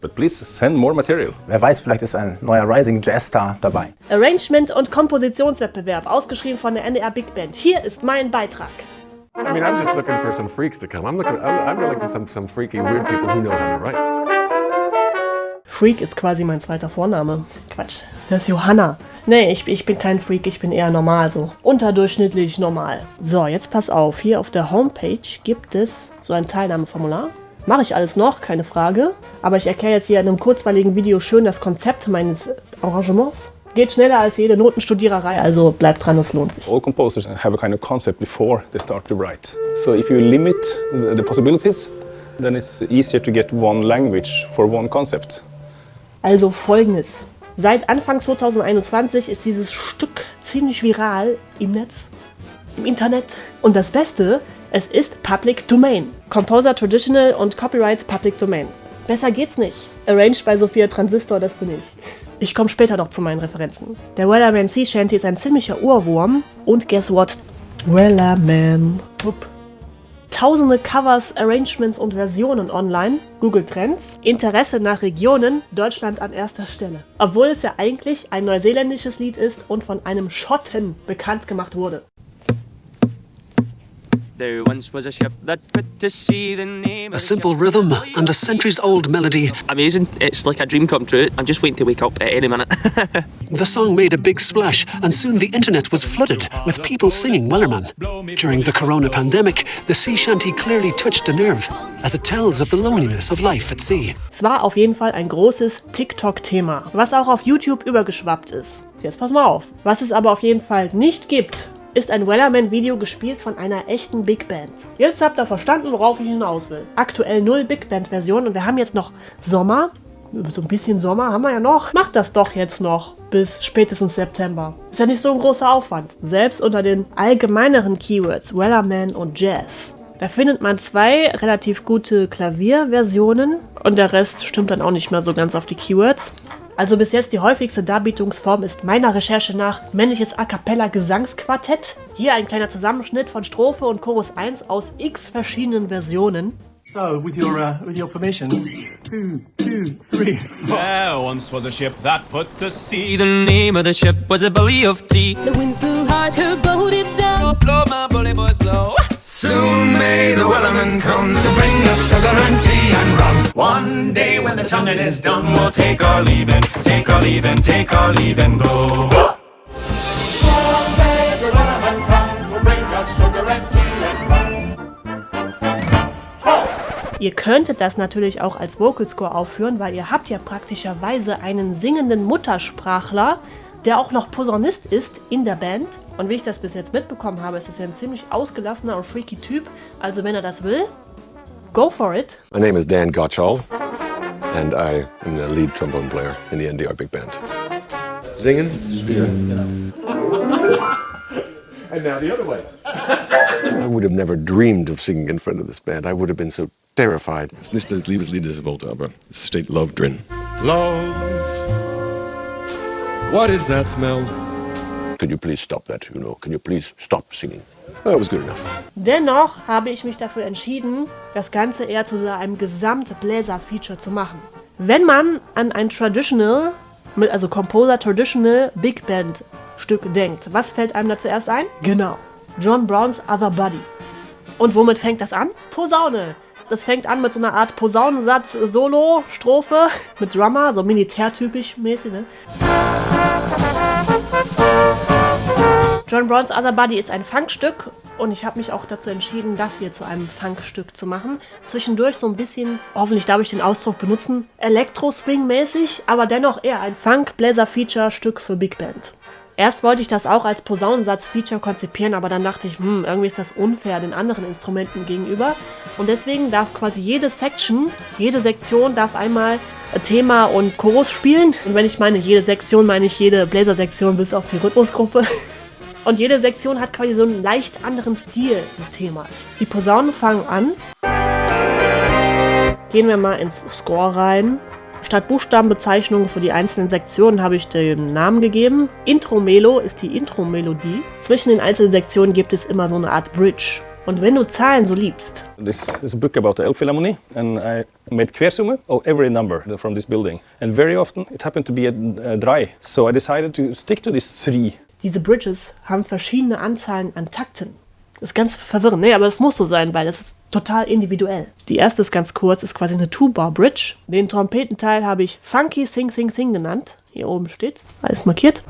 But please send more material. Wer weiß, vielleicht ist ein neuer Rising Jazz Star dabei. Arrangement und Kompositionswettbewerb, ausgeschrieben von der NDR Big Band. Hier ist mein Beitrag. I mean, I'm just looking for some freaks to come. I'm looking, I'm, I'm really some, some freaky, weird people who know how to write. Freak ist quasi mein zweiter Vorname. Quatsch, das ist Johanna. Nee, ich, ich bin kein Freak, ich bin eher normal so. Unterdurchschnittlich normal. So, jetzt pass auf. Hier auf der Homepage gibt es so ein Teilnahmeformular. Mache ich alles noch, keine Frage. Aber ich erkläre jetzt hier in einem kurzweiligen Video schön das Konzept meines Arrangements. Geht schneller als jede Notenstudiererei, also bleibt dran, es lohnt sich. All composers have a kind of concept before they start to write. So if you limit the possibilities, then it's easier to get one language for one concept. Also folgendes. Seit Anfang 2021 ist dieses Stück ziemlich viral im Netz, im Internet. Und das Beste, es ist Public Domain. Composer Traditional und Copyright Public Domain. Besser geht's nicht. Arranged bei Sophia Transistor, das bin ich. Ich komme später noch zu meinen Referenzen. Der Wellerman Sea Shanty ist ein ziemlicher Urwurm. Und guess what? Wellerman. Upp. Tausende Covers, Arrangements und Versionen online. Google Trends. Interesse nach Regionen. Deutschland an erster Stelle. Obwohl es ja eigentlich ein neuseeländisches Lied ist und von einem Schotten bekannt gemacht wurde. There once was a ship that put to sea. The name A simple ship- rhythm and a centuries old melody, Amazing. It's like a dream come true. I'm just waiting to wake up at any minute. the song made a big splash, and soon the internet was flooded with people singing Wellerman. During the corona pandemic, the sea shanty clearly touched a nerve, as it tells of the loneliness of life at sea. Es war auf jeden Fall ein großes TikTok-Thema, was auch auf YouTube übergeschwappt ist. Jetzt pass mal auf. Was es aber auf jeden Fall nicht gibt, ist ein Wellerman-Video gespielt von einer echten Big Band. Jetzt habt ihr verstanden, worauf ich hinaus will. Aktuell null Big Band-Version und wir haben jetzt noch Sommer. So ein bisschen Sommer haben wir ja noch. Macht das doch jetzt noch bis spätestens September. Ist ja nicht so ein großer Aufwand. Selbst unter den allgemeineren Keywords Wellerman und Jazz. Da findet man zwei relativ gute Klavierversionen und der Rest stimmt dann auch nicht mehr so ganz auf die Keywords. Also bis jetzt die häufigste Darbietungsform ist meiner Recherche nach männliches A cappella Gesangsquartett. Hier ein kleiner Zusammenschnitt von Strophe und Chorus 1 aus x verschiedenen Versionen. So, with your, uh, with your permission, two, two, three, There once was a ship that put to sea. The name of the ship was a belly of tea. The winds blew hard, her boat it down. Blow, my bully boys One day when the tonguing is done, we'll take our leave and take our leave and take our leave and go. Soon may the Wellerman come to bring us sugar and tea and rum. Ihr könntet das natürlich auch als Vocal Score aufführen, weil ihr habt ja praktischerweise einen singenden Muttersprachler, der auch noch Posaunist ist in der Band. Und wie ich das bis jetzt mitbekommen habe, ist es ja ein ziemlich ausgelassener und freaky Typ. Also wenn er das will, go for it. My name is Dan Gottschall, and I am the lead trombone player in the NDR Big Band. Singen? and now the other way. I would have never dreamed of singing in front of this band. I would have been so terrified. Es ist nicht das Liebeslied, das ich wollte, aber es steht Love drin. Love, what is that smell? Could you please stop that, you know? Can you please stop singing? That was good enough. Dennoch habe ich mich dafür entschieden, das Ganze eher zu so einem Gesamt-Bläser-Feature zu machen. Wenn man an ein Traditional, mit- also Composer Traditional Big Band Stück denkt, was fällt einem da zuerst ein? Genau, John Browns Other Body. Und womit fängt das an? Posaune. Das fängt an mit so einer Art Posaunensatz, Solo, Strophe, mit Drummer, so militärtypisch mäßig, ne? John Browns Other Body ist ein Funkstück und ich habe mich auch dazu entschieden, das hier zu einem Funkstück zu machen. Zwischendurch so ein bisschen, hoffentlich darf ich den Ausdruck benutzen, Elektro-Swing-mäßig, aber dennoch eher ein Funk-Bläser-Feature-Stück für Big Band. Erst wollte ich das auch als Posaunensatz-Feature konzipieren, aber dann dachte ich, hm, irgendwie ist das unfair den anderen Instrumenten gegenüber. Und deswegen darf quasi jede Section, jede Sektion darf einmal Thema und Chorus spielen. Und wenn ich meine jede Sektion, meine ich jede Bläsersektion bis auf die Rhythmusgruppe. Und jede Sektion hat quasi so einen leicht anderen Stil des Themas. Die Posaunen fangen an. Gehen wir mal ins Score rein. Statt Buchstabenbezeichnungen für die einzelnen Sektionen habe ich den Namen gegeben. Intro-Melo ist die Intro-Melodie. Zwischen den einzelnen Sektionen gibt es immer so eine Art Bridge. Und wenn du Zahlen so liebst, This is a book about the Elbphilharmonie, and I made Quersumme of every number from this building. And very often it happened to be a, a dry, so I decided to stick to this three. Diese Bridges haben verschiedene Anzahlen an Takten. Das ist ganz verwirrend. Nee, aber es muss so sein, weil das ist total individuell. Die erste ist ganz kurz, ist quasi eine Two-Bar-Bridge. Den Trompetenteil habe ich Funky Sing Sing Sing genannt. Hier oben steht's. Alles markiert.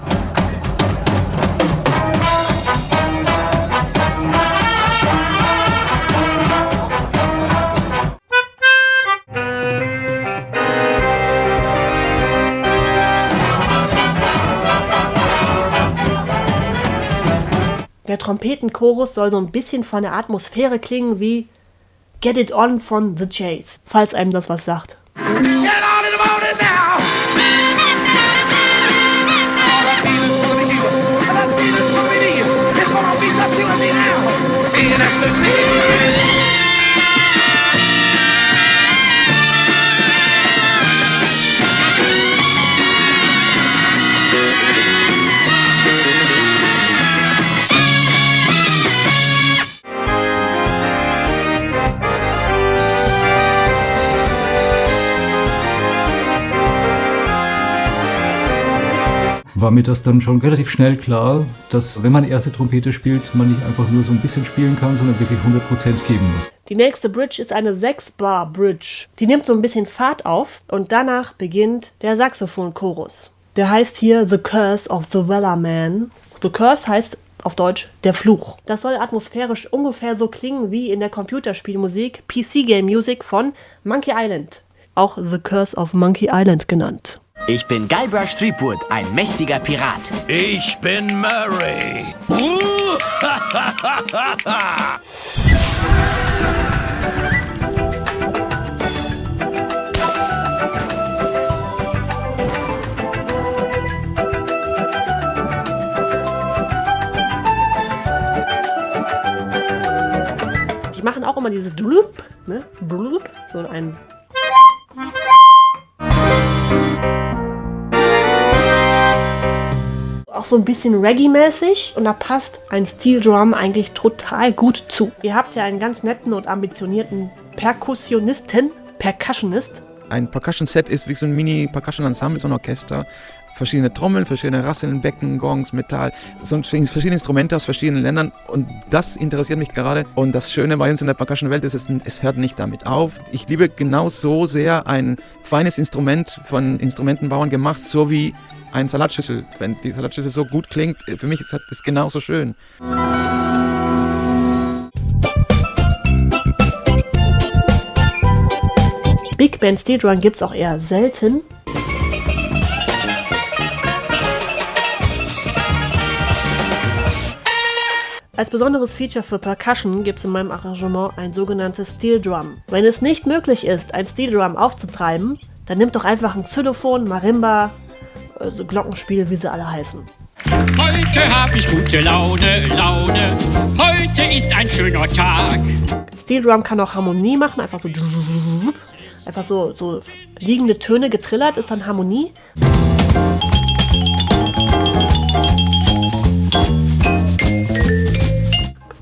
Der Trompetenchorus soll so ein bisschen von der Atmosphäre klingen wie Get It On von The Chase, falls einem das was sagt. Get war mir das dann schon relativ schnell klar, dass wenn man erste Trompete spielt, man nicht einfach nur so ein bisschen spielen kann, sondern wirklich 100% geben muss. Die nächste Bridge ist eine 6-Bar-Bridge. Die nimmt so ein bisschen Fahrt auf und danach beginnt der Saxophon-Chorus. Der heißt hier The Curse of the Weller Man. The Curse heißt auf Deutsch der Fluch. Das soll atmosphärisch ungefähr so klingen wie in der Computerspielmusik PC Game Music von Monkey Island. Auch The Curse of Monkey Island genannt. Ich bin Guybrush Threepwood, ein mächtiger Pirat. Ich bin Murray. Die machen auch immer dieses Blub, ne? Blub, so ein so ein bisschen Reggae-mäßig und da passt ein Steel Drum eigentlich total gut zu. Ihr habt ja einen ganz netten und ambitionierten Perkussionisten, Percussionist. Ein Percussion-Set ist wie so ein Mini-Percussion-Ensemble, so ein Orchester. Verschiedene Trommeln, verschiedene Rasseln, Becken, Gongs, Metall, so verschiedene Instrumente aus verschiedenen Ländern und das interessiert mich gerade. Und das Schöne bei uns in der Percussion-Welt ist, es, es hört nicht damit auf. Ich liebe genau so sehr ein feines Instrument von Instrumentenbauern gemacht, so wie ein Salatschüssel. Wenn die Salatschüssel so gut klingt, für mich ist es genauso schön. Big Band Steel Drum gibt es auch eher selten. Als besonderes Feature für Percussion gibt es in meinem Arrangement ein sogenanntes Steel Drum. Wenn es nicht möglich ist, ein Steel Drum aufzutreiben, dann nimmt doch einfach ein Xylophon, Marimba, also Glockenspiel, wie sie alle heißen. Heute hab ich gute Laune, Laune. Heute ist ein schöner Tag. Steel Drum kann auch Harmonie machen, einfach so einfach so, so liegende Töne getrillert ist dann Harmonie.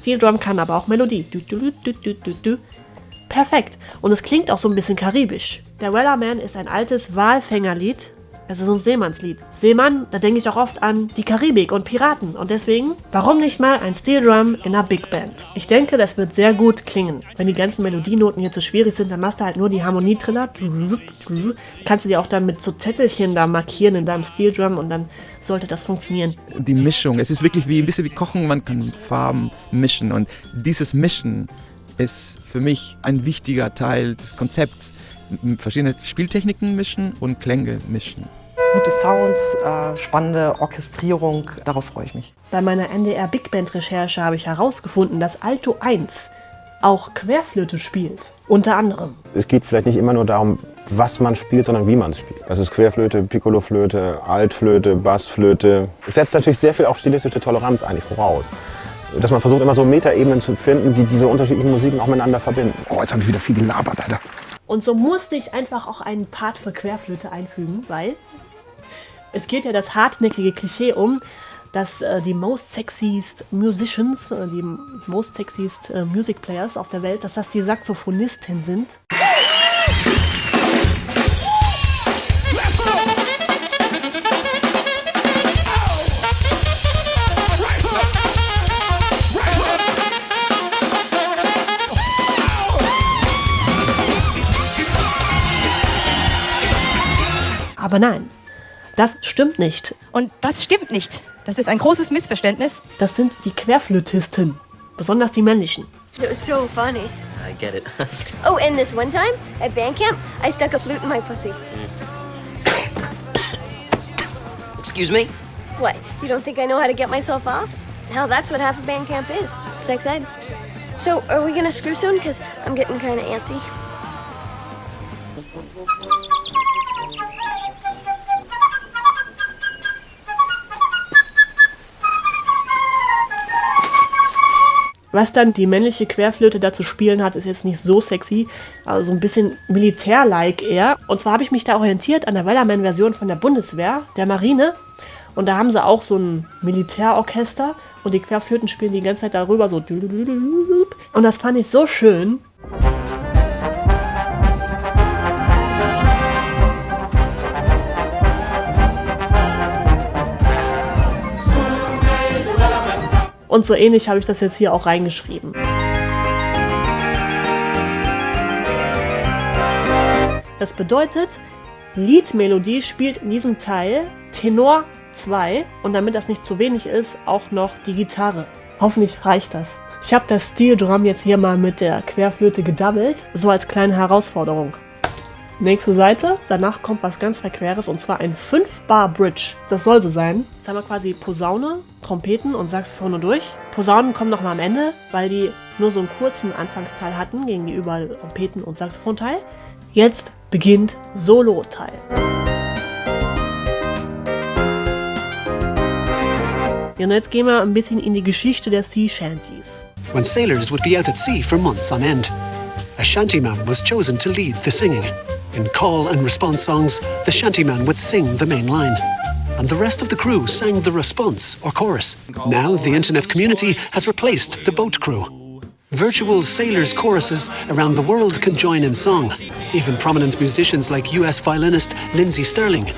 Steel Drum kann aber auch Melodie. Du, du, du. Perfekt. Und es klingt auch so ein bisschen karibisch. Der Wellerman ist ein altes Walfängerlied, also so ein Seemannslied. Seemann, da denke ich auch oft an die Karibik und Piraten. Und deswegen, warum nicht mal ein Steel Drum in einer Big Band? Ich denke, das wird sehr gut klingen. Wenn die ganzen Melodienoten hier zu schwierig sind, dann machst du halt nur die Harmonietriller. Kannst du die auch dann mit so Zettelchen da markieren in deinem Steel Drum und dann sollte das funktionieren. Die Mischung, es ist wirklich wie ein bisschen wie Kochen, man kann Farben mischen und dieses Mischen ist für mich ein wichtiger Teil des Konzepts. Verschiedene Spieltechniken mischen und Klänge mischen. Gute Sounds, äh, spannende Orchestrierung, darauf freue ich mich. Bei meiner NDR Big Band Recherche habe ich herausgefunden, dass Alto 1 auch Querflöte spielt. Unter anderem. Es geht vielleicht nicht immer nur darum, was man spielt, sondern wie man es spielt. Das ist Querflöte, Piccoloflöte, Altflöte, Bassflöte. Es setzt natürlich sehr viel auch stilistische Toleranz eigentlich voraus. Dass man versucht, immer so Metaebenen zu finden, die diese unterschiedlichen Musiken auch miteinander verbinden. Oh, jetzt habe ich wieder viel gelabert, Alter. Und so musste ich einfach auch einen Part für Querflöte einfügen, weil es geht ja das hartnäckige Klischee um, dass äh, die most sexiest Musicians, äh, die most sexiest äh, Music Players auf der Welt, dass das die Saxophonisten sind. Aber nein, das stimmt nicht. Und das stimmt nicht. Das ist ein großes Missverständnis. Das sind die Querflötisten, besonders die männlichen. It was so funny. I get it. Oh, and this one time at band camp, I stuck a flute in my pussy. Excuse me? What? You don't think I know how to get myself off? Hell, that's what half of band camp is. Sex ed. So, are we gonna screw soon? Because I'm getting kind of antsy. Was dann die männliche Querflöte da zu spielen hat, ist jetzt nicht so sexy, also so ein bisschen militär-like eher. Und zwar habe ich mich da orientiert an der Wellerman-Version von der Bundeswehr, der Marine. Und da haben sie auch so ein Militärorchester und die Querflöten spielen die ganze Zeit darüber so. Und das fand ich so schön. Und so ähnlich habe ich das jetzt hier auch reingeschrieben. Das bedeutet, Liedmelodie spielt in diesem Teil Tenor 2 und damit das nicht zu wenig ist, auch noch die Gitarre. Hoffentlich reicht das. Ich habe das Steel Drum jetzt hier mal mit der Querflöte gedoubled, so als kleine Herausforderung. Nächste Seite, danach kommt was ganz Verqueres und zwar ein 5-Bar-Bridge. Das soll so sein. Jetzt haben wir quasi Posaune, Trompeten und Saxophone durch. Posaunen kommen noch mal am Ende, weil die nur so einen kurzen Anfangsteil hatten gegenüber Trompeten und Saxophonteil. Jetzt beginnt Solo-Teil. Ja, und jetzt gehen wir ein bisschen in die Geschichte der Sea Shanties. When sailors would be out at sea for months on end, a shantyman was chosen to lead the singing. In call and response songs, the shantyman would sing the main line. And the rest of the crew sang the response or chorus. Now the internet community has replaced the boat crew. Virtual sailors' choruses around the world can join in song. Even prominent musicians like US violinist Lindsay Sterling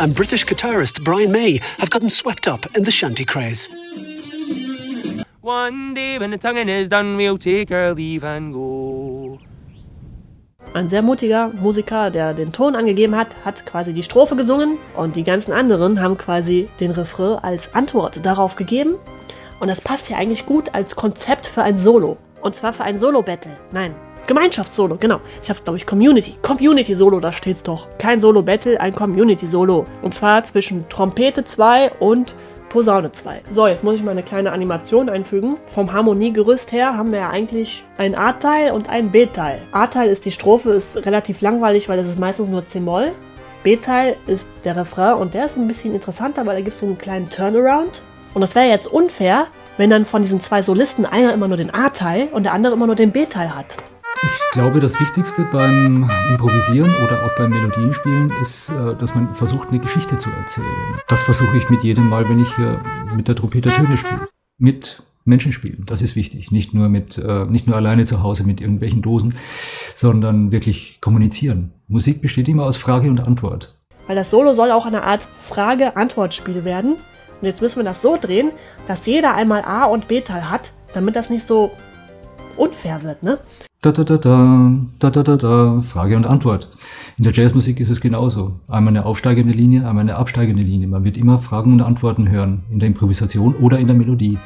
and British guitarist Brian May have gotten swept up in the shanty craze. One day when the tonguing is done, we'll take our leave and go. Ein sehr mutiger Musiker, der den Ton angegeben hat, hat quasi die Strophe gesungen und die ganzen anderen haben quasi den Refrain als Antwort darauf gegeben. Und das passt ja eigentlich gut als Konzept für ein Solo. Und zwar für ein Solo-Battle. Nein, Gemeinschaftssolo, genau. Ich habe, glaube ich, Community. Community-Solo, da steht's doch. Kein Solo-Battle, ein Community-Solo. Und zwar zwischen Trompete 2 und Posaune 2. So, jetzt muss ich mal eine kleine Animation einfügen. Vom Harmoniegerüst her haben wir ja eigentlich ein A-Teil und ein B-Teil. A-Teil ist die Strophe, ist relativ langweilig, weil das ist meistens nur C-Moll. B-Teil ist der Refrain und der ist ein bisschen interessanter, weil da gibt es so einen kleinen Turnaround. Und das wäre jetzt unfair, wenn dann von diesen zwei Solisten einer immer nur den A-Teil und der andere immer nur den B-Teil hat. Ich glaube, das Wichtigste beim Improvisieren oder auch beim Melodienspielen ist, äh, dass man versucht, eine Geschichte zu erzählen. Das versuche ich mit jedem Mal, wenn ich mit der Trompete Töne spiele. Mit Menschen spielen, das ist wichtig. Nicht nur, mit, äh, nicht nur alleine zu Hause mit irgendwelchen Dosen, sondern wirklich kommunizieren. Musik besteht immer aus Frage und Antwort. Weil das Solo soll auch eine Art Frage-Antwort-Spiel werden. Und jetzt müssen wir das so drehen, dass jeder einmal A- und B-Teil hat, damit das nicht so unfair wird, ne? Da, da, da, da, da, da, da, da, Frage und Antwort. In der Jazzmusik ist es genauso. Einmal eine aufsteigende Linie, einmal eine absteigende Linie. Man wird immer Fragen und Antworten hören, in der Improvisation oder in der Melodie.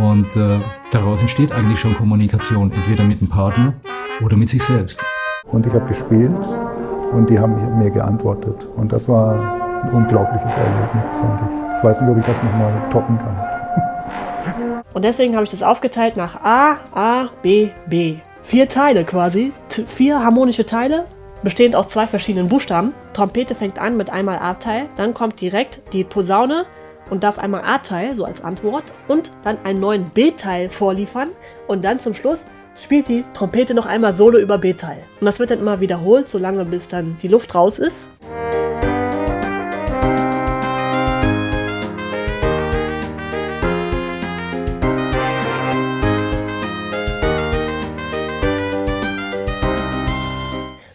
Und äh, daraus entsteht eigentlich schon Kommunikation, entweder mit dem Partner oder mit sich selbst. Und ich habe gespielt und die haben mir geantwortet. Und das war ein unglaubliches Erlebnis, fand ich. Ich weiß nicht, ob ich das nochmal toppen kann. Und deswegen habe ich das aufgeteilt nach A, A, B, B. Vier Teile quasi, vier harmonische Teile, bestehend aus zwei verschiedenen Buchstaben. Trompete fängt an mit einmal A-Teil, dann kommt direkt die Posaune und darf einmal A-Teil, so als Antwort, und dann einen neuen B-Teil vorliefern und dann zum Schluss spielt die Trompete noch einmal Solo über B-Teil. Und das wird dann immer wiederholt, solange bis dann die Luft raus ist.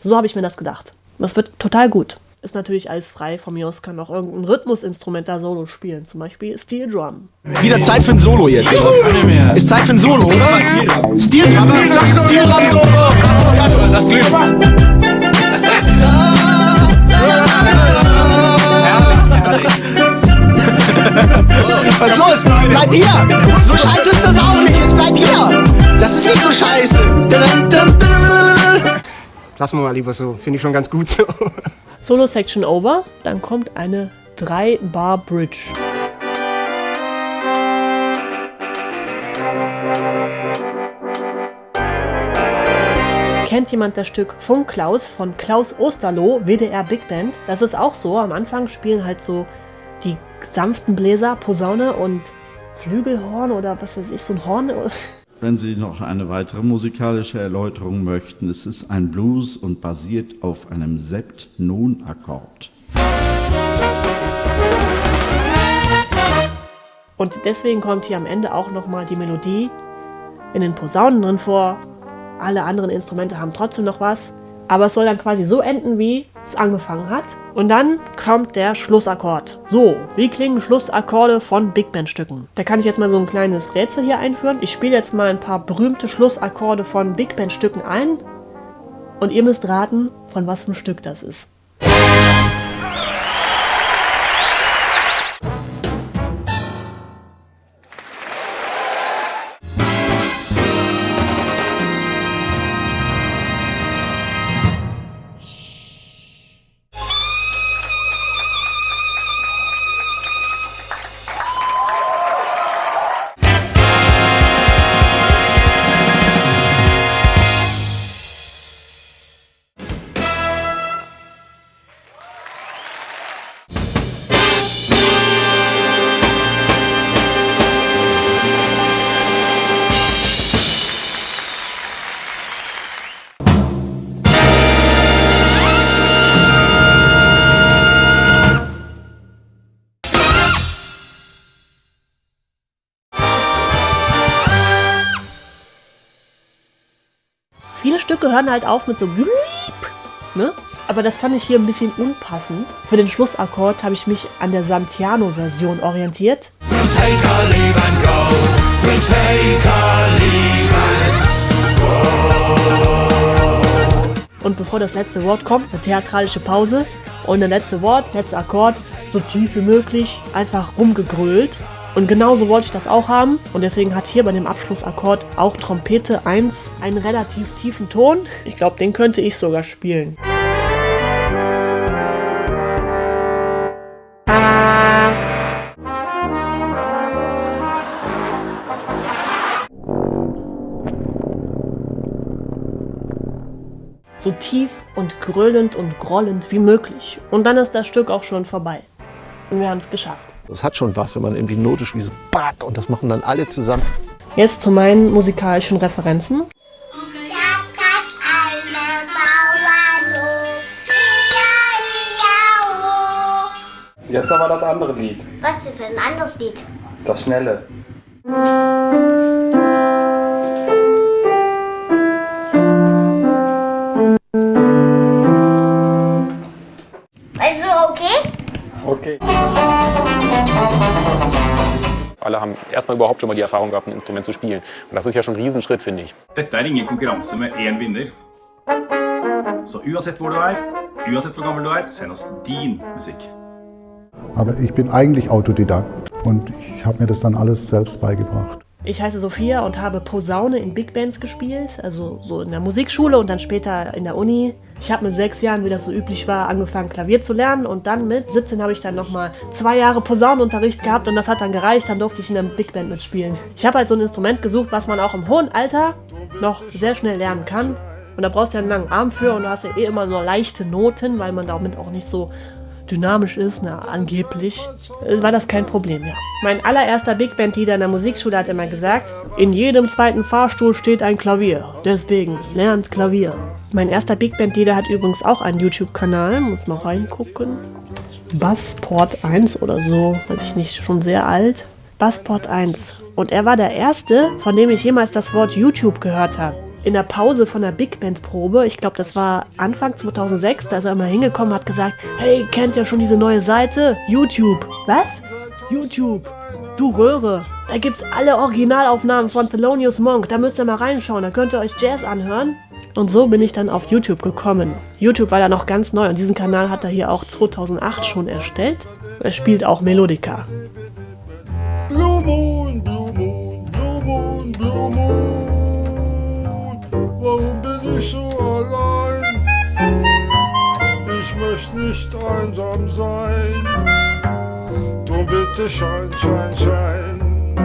So habe ich mir das gedacht. Das wird total gut. Ist natürlich alles frei. Von mir aus kann auch irgendein Rhythmusinstrument da Solo spielen. Zum Beispiel Steel Drum. Wieder Zeit für ein Solo jetzt, oder? Ist Zeit für ein Solo, oder? Steel Drum, Steel Drum Solo! Das Glück. Was ist los? Bleib hier! So scheiße ist das auch nicht, jetzt bleib hier! Das ist nicht so scheiße! Lassen wir mal lieber so. Finde ich schon ganz gut so. Solo-Section over. Dann kommt eine 3-Bar-Bridge. Kennt jemand das Stück Funk Klaus von Klaus Osterloh, WDR Big Band? Das ist auch so. Am Anfang spielen halt so die sanften Bläser, Posaune und Flügelhorn oder was weiß ich, so ein Horn. Wenn Sie noch eine weitere musikalische Erläuterung möchten, es ist ein Blues und basiert auf einem Sept-Non-Akkord. Und deswegen kommt hier am Ende auch nochmal die Melodie in den Posaunen drin vor. Alle anderen Instrumente haben trotzdem noch was. Aber es soll dann quasi so enden, wie es angefangen hat. Und dann kommt der Schlussakkord. So, wie klingen Schlussakkorde von Big Band Stücken? Da kann ich jetzt mal so ein kleines Rätsel hier einführen. Ich spiele jetzt mal ein paar berühmte Schlussakkorde von Big Band Stücken ein. Und ihr müsst raten, von was für ein Stück das ist. Hören halt auf mit so Bliep, ne? Aber das fand ich hier ein bisschen unpassend. Für den Schlussakkord habe ich mich an der Santiano-Version orientiert. Und bevor das letzte Wort kommt, eine theatralische Pause. Und der letzte Wort, letzter Akkord, so tief wie möglich, einfach rumgegrölt. Und genauso wollte ich das auch haben. Und deswegen hat hier bei dem Abschlussakkord auch Trompete 1 einen relativ tiefen Ton. Ich glaube, den könnte ich sogar spielen. So tief und gröhlend und grollend wie möglich. Und dann ist das Stück auch schon vorbei. Und wir haben es geschafft. Das hat schon was, wenn man irgendwie Note spielt, so back, und das machen dann alle zusammen. Jetzt zu meinen musikalischen Referenzen. Jetzt aber das andere Lied. Was denn für ein anderes Lied? Das schnelle. Alle haben erstmal überhaupt schon mal die Erfahrung gehabt, ein Instrument zu spielen. Und das ist ja schon ein Riesenschritt, finde ich. Dette er ingen konkurranse med én vinner. Så uansett hvor du er, uansett hvor gammel du er, send oss din musikk. Aber ich bin eigentlich Autodidakt und ich habe mir das dann alles selbst beigebracht. Ich heiße Sophia und habe Posaune in Big Bands gespielt, also so in der Musikschule und dann später in der Uni. Ich habe mit sechs Jahren, wie das so üblich war, angefangen Klavier zu lernen und dann mit 17 habe ich dann nochmal zwei Jahre Posaunenunterricht gehabt und das hat dann gereicht, dann durfte ich in einer Big Band mitspielen. Ich habe halt so ein Instrument gesucht, was man auch im hohen Alter noch sehr schnell lernen kann. Und da brauchst du ja einen langen Arm für und du hast ja eh immer nur leichte Noten, weil man damit auch nicht so dynamisch ist, na, angeblich, äh, war das kein Problem, ja. Mein allererster Big Band-Leader in der Musikschule hat immer gesagt, in jedem zweiten Fahrstuhl steht ein Klavier, deswegen lernt Klavier. Mein erster Big Band-Leader hat übrigens auch einen YouTube-Kanal, muss mal reingucken. Bassport 1 oder so, weiß ich nicht, schon sehr alt. Bassport 1. Und er war der erste, von dem ich jemals das Wort YouTube gehört habe. In der Pause von der Big Band Probe, ich glaube, das war Anfang 2006, da ist er immer hingekommen, hat gesagt, hey, kennt ihr schon diese neue Seite? YouTube. Was? YouTube. Du Röhre. Da gibt's alle Originalaufnahmen von Thelonious Monk. Da müsst ihr mal reinschauen. Da könnt ihr euch Jazz anhören. Und so bin ich dann auf YouTube gekommen. YouTube war da noch ganz neu und diesen Kanal hat er hier auch 2008 schon erstellt. Er spielt auch Melodika. Blue Moon, Blue Moon, Blue Moon, Blue Moon. Warum bin ich so allein? Ich möchte nicht einsam sein. Drum bitte schein, schein, schein.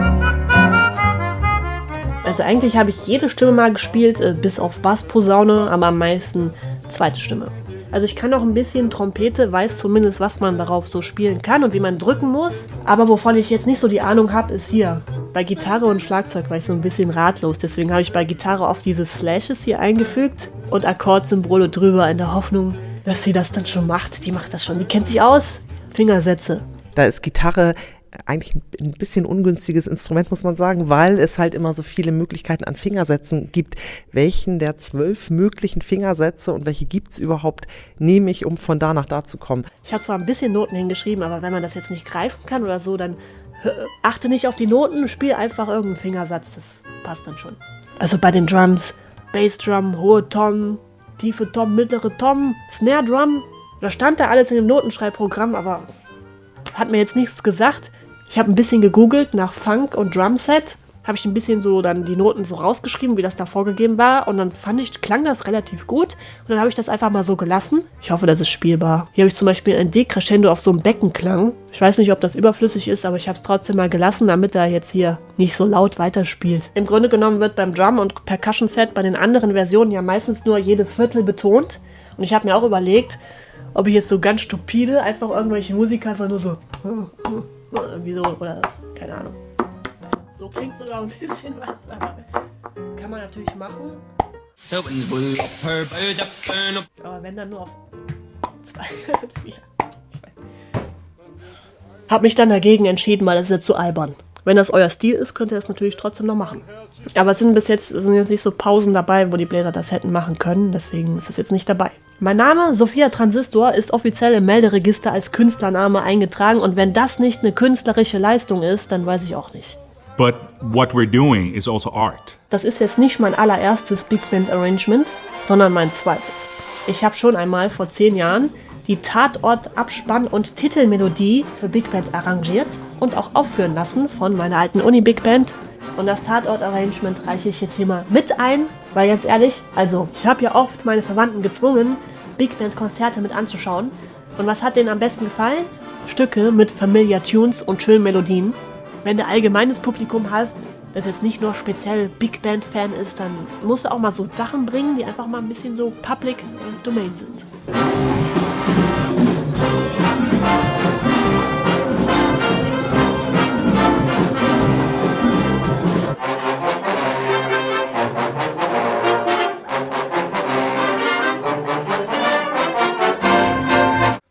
Also eigentlich habe ich jede Stimme mal gespielt, äh, bis auf Bassposaune, aber am meisten zweite Stimme. Also ich kann auch ein bisschen Trompete, weiß zumindest, was man darauf so spielen kann und wie man drücken muss. Aber wovon ich jetzt nicht so die Ahnung habe, ist hier. Bei Gitarre und Schlagzeug war ich so ein bisschen ratlos. Deswegen habe ich bei Gitarre oft diese Slashes hier eingefügt und Akkordsymbole drüber in der Hoffnung, dass sie das dann schon macht. Die macht das schon. Die kennt sich aus. Fingersätze. Da ist Gitarre eigentlich ein bisschen ungünstiges Instrument, muss man sagen, weil es halt immer so viele Möglichkeiten an Fingersätzen gibt. Welchen der zwölf möglichen Fingersätze und welche gibt es überhaupt, nehme ich, um von da nach da zu kommen. Ich habe zwar ein bisschen Noten hingeschrieben, aber wenn man das jetzt nicht greifen kann oder so, dann achte nicht auf die Noten, spiel einfach irgendeinen Fingersatz. Das passt dann schon. Also bei den Drums, Bassdrum, hohe Tom, tiefe Tom, mittlere Tom, Snare Drum. Da stand da alles in dem Notenschreibprogramm, aber hat mir jetzt nichts gesagt. Ich habe ein bisschen gegoogelt nach Funk und Drumset. Habe ich ein bisschen so dann die Noten so rausgeschrieben, wie das da vorgegeben war. Und dann fand ich, klang das relativ gut. Und dann habe ich das einfach mal so gelassen. Ich hoffe, das ist spielbar. Hier habe ich zum Beispiel ein D-Crescendo auf so einem Beckenklang. Ich weiß nicht, ob das überflüssig ist, aber ich habe es trotzdem mal gelassen, damit er jetzt hier nicht so laut weiterspielt. Im Grunde genommen wird beim Drum- und Percussion-Set bei den anderen Versionen ja meistens nur jede Viertel betont. Und ich habe mir auch überlegt, ob ich jetzt so ganz stupide einfach irgendwelche Musiker einfach nur so irgendwie so oder keine Ahnung. So klingt sogar ein bisschen was, aber kann man natürlich machen. Aber wenn dann nur auf zwei und vier. Hab mich dann dagegen entschieden, weil das ist jetzt zu albern. Wenn das euer Stil ist, könnt ihr das natürlich trotzdem noch machen. Aber es sind bis jetzt sind jetzt nicht so Pausen dabei, wo die Bläser das hätten machen können, deswegen ist das jetzt nicht dabei. Mein Name, Sophia Transistor, ist offiziell im Melderegister als Künstlername eingetragen und wenn das nicht eine künstlerische Leistung ist, dann weiß ich auch nicht. But what we're doing is also art. Das ist jetzt nicht mein allererstes Big Band Arrangement, sondern mein zweites. Ich habe schon einmal vor zehn Jahren die Tatort, Abspann und Titelmelodie für Big Band arrangiert und auch aufführen lassen von meiner alten Uni Big Band. Und das Tatort-Arrangement reiche ich jetzt hier mal mit ein, weil ganz ehrlich, also ich habe ja oft meine Verwandten gezwungen, Big Band-Konzerte mit anzuschauen. Und was hat denen am besten gefallen? Stücke mit Familiar Tunes und schönen Melodien. Wenn du allgemeines Publikum hast, das jetzt nicht nur speziell Big Band-Fan ist, dann musst du auch mal so Sachen bringen, die einfach mal ein bisschen so Public Domain sind.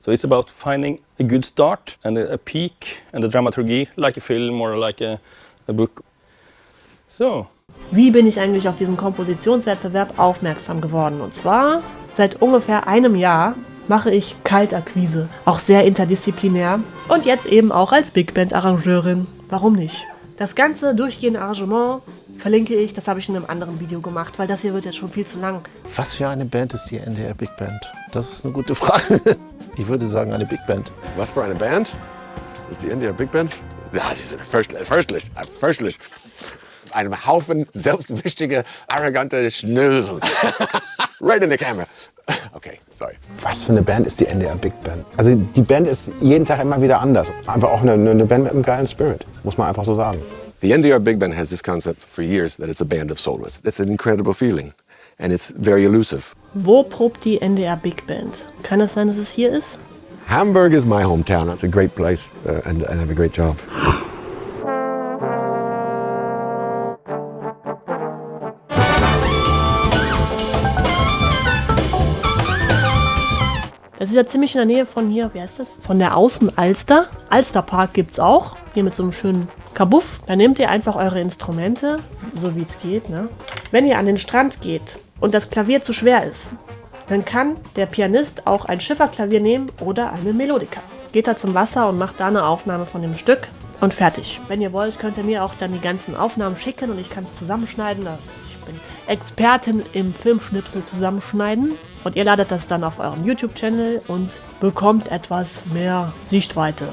So it's about finding a good start and a, a peak and the dramaturgy, like a film or like a, a book. So, Wie bin ich eigentlich auf diesen Kompositionswettbewerb aufmerksam geworden? Und zwar seit ungefähr einem Jahr mache ich Kaltakquise, auch sehr interdisziplinär und jetzt eben auch als Big Band Arrangeurin. Warum nicht? Das ganze durchgehende Arrangement verlinke ich, das habe ich in einem anderen Video gemacht, weil das hier wird jetzt schon viel zu lang. Was für eine Band ist die NDR Big Band? Das ist eine gute Frage. Ich würde sagen, eine Big Band. Was für eine Band? Ist die NDR Big Band? Ja, sie sind fürchterlich, fürchterlich, fürchterlich. Einem Haufen selbstwichtige, arrogante Schnösel. right in the camera. Okay, sorry. Was für eine Band ist die NDR Big Band? Also die Band ist jeden Tag immer wieder anders. Einfach auch eine, eine Band mit einem geilen Spirit, muss man einfach so sagen. The NDR Big Band has this concept for years that it's a band of soloists. It's an incredible feeling, and it's very elusive. Wo probt die NDR Big Band? Kann es sein, dass es hier ist? Hamburg is my hometown. That's a great place, uh, and, and I have a great job. Das ist ja ziemlich in der Nähe von hier, wie heißt das? Von der Außenalster. Alsterpark gibt es auch. Hier mit so einem schönen Kabuff. Da nehmt ihr einfach eure Instrumente, so wie es geht. Ne? Wenn ihr an den Strand geht und das Klavier zu schwer ist, dann kann der Pianist auch ein Schifferklavier nehmen oder eine Melodika. Geht da zum Wasser und macht da eine Aufnahme von dem Stück und fertig. Wenn ihr wollt, könnt ihr mir auch dann die ganzen Aufnahmen schicken und ich kann es zusammenschneiden. Ich bin Expertin im Filmschnipsel zusammenschneiden. Und ihr ladet das dann auf eurem YouTube-Channel und bekommt etwas mehr Sichtweite.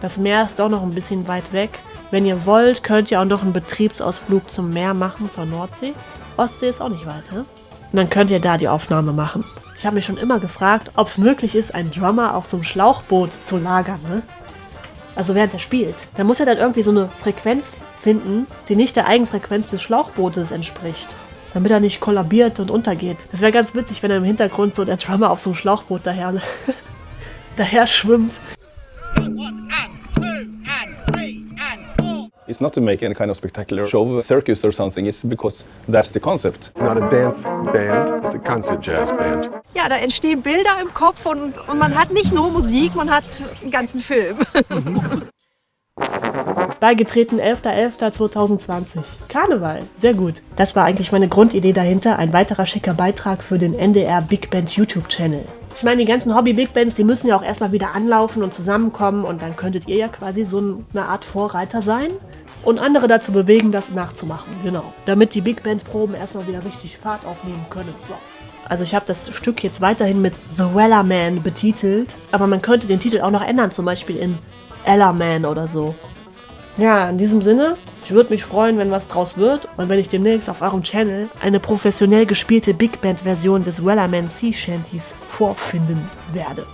Das Meer ist doch noch ein bisschen weit weg. Wenn ihr wollt, könnt ihr auch noch einen Betriebsausflug zum Meer machen, zur Nordsee. Ostsee ist auch nicht weit, ne? Und dann könnt ihr da die Aufnahme machen. Ich habe mich schon immer gefragt, ob es möglich ist, einen Drummer auf so einem Schlauchboot zu lagern, ne? Also während er spielt. Da muss er dann irgendwie so eine Frequenz finden, die nicht der Eigenfrequenz des Schlauchbootes entspricht. Damit er nicht kollabiert und untergeht. Das wäre ganz witzig, wenn er im Hintergrund so der Drummer auf so einem Schlauchboot daher, daher schwimmt. It's not to make any kind of spectacular show, circus or something. It's because that's the concept. It's not a dance band, it's a concert jazz band. Ja, da entstehen Bilder im Kopf und, und man hat nicht nur Musik, man hat einen ganzen Film. Beigetreten 11.11.2020. Karneval. Sehr gut. Das war eigentlich meine Grundidee dahinter. Ein weiterer schicker Beitrag für den NDR Big Band YouTube-Channel. Ich meine, die ganzen Hobby-Big Bands, die müssen ja auch erstmal wieder anlaufen und zusammenkommen und dann könntet ihr ja quasi so eine Art Vorreiter sein und andere dazu bewegen, das nachzumachen. Genau. Damit die Big Band-Proben erstmal wieder richtig Fahrt aufnehmen können. So. Also ich habe das Stück jetzt weiterhin mit The Weller Man betitelt, aber man könnte den Titel auch noch ändern, zum Beispiel in Ella Man oder so. Ja, in diesem Sinne, ich würde mich freuen, wenn was draus wird und wenn ich demnächst auf eurem Channel eine professionell gespielte Big Band Version des Wellerman Sea Shanties vorfinden werde.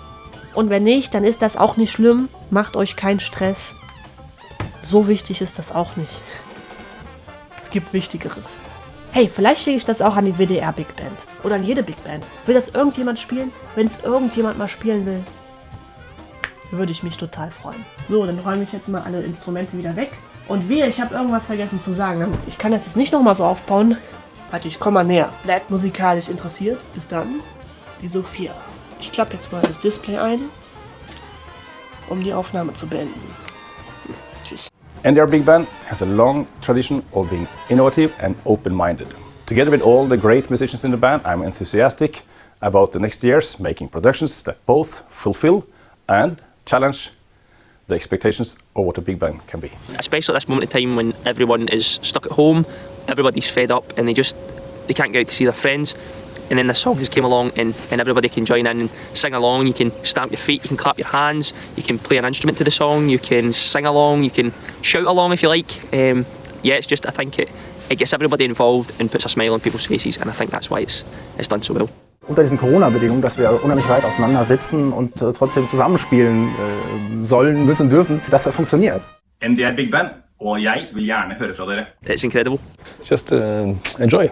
Und wenn nicht, dann ist das auch nicht schlimm. Macht euch keinen Stress. So wichtig ist das auch nicht. Es gibt Wichtigeres. Hey, vielleicht schicke ich das auch an die WDR Big Band. Oder an jede Big Band. Will das irgendjemand spielen? Wenn es irgendjemand mal spielen will, würde ich mich total freuen. So, dann räume ich jetzt mal alle Instrumente wieder weg. Und wehe, ich habe irgendwas vergessen zu sagen. Ich kann das jetzt nicht nochmal so aufbauen. Warte, ich komme mal näher. Bleibt musikalisch interessiert. Bis dann. Die Sophia. Ich klappe jetzt mal das Display ein, um die Aufnahme zu beenden. Tschüss. NDR Big Band has a long tradition of being innovative and open-minded. Together with all the great musicians in the band, I'm enthusiastic about the next years making productions that both fulfill and challenge the expectations of what a big band can be. Especially at this moment in time when everyone is stuck at home, everybody's fed up and they just they can't go out to see their friends. And then the song has came along and, and everybody can join in and sing along. You can stamp your feet, you can clap your hands, you can play an instrument to the song, you can sing along, you can shout along if you like. Um, yeah, it's just I think it, it gets everybody involved and puts a smile on people's faces and I think that's why it's, it's done so well. unter diesen Corona-Bedingungen, dass wir unheimlich weit auseinander sitzen und äh, trotzdem zusammenspielen äh, sollen, müssen, dürfen, dass das funktioniert. NDR Big Band, og jeg vil gjerne høre fra dere. It's incredible. Just uh, enjoy.